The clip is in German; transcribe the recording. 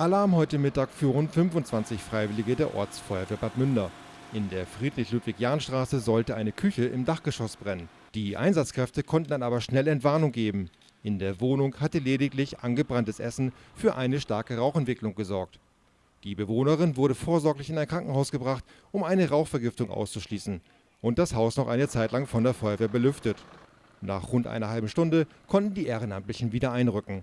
Alarm heute Mittag für rund 25 Freiwillige der Ortsfeuerwehr Bad Münder. In der Friedrich-Ludwig-Jahn-Straße sollte eine Küche im Dachgeschoss brennen. Die Einsatzkräfte konnten dann aber schnell Entwarnung geben. In der Wohnung hatte lediglich angebranntes Essen für eine starke Rauchentwicklung gesorgt. Die Bewohnerin wurde vorsorglich in ein Krankenhaus gebracht, um eine Rauchvergiftung auszuschließen und das Haus noch eine Zeit lang von der Feuerwehr belüftet. Nach rund einer halben Stunde konnten die Ehrenamtlichen wieder einrücken.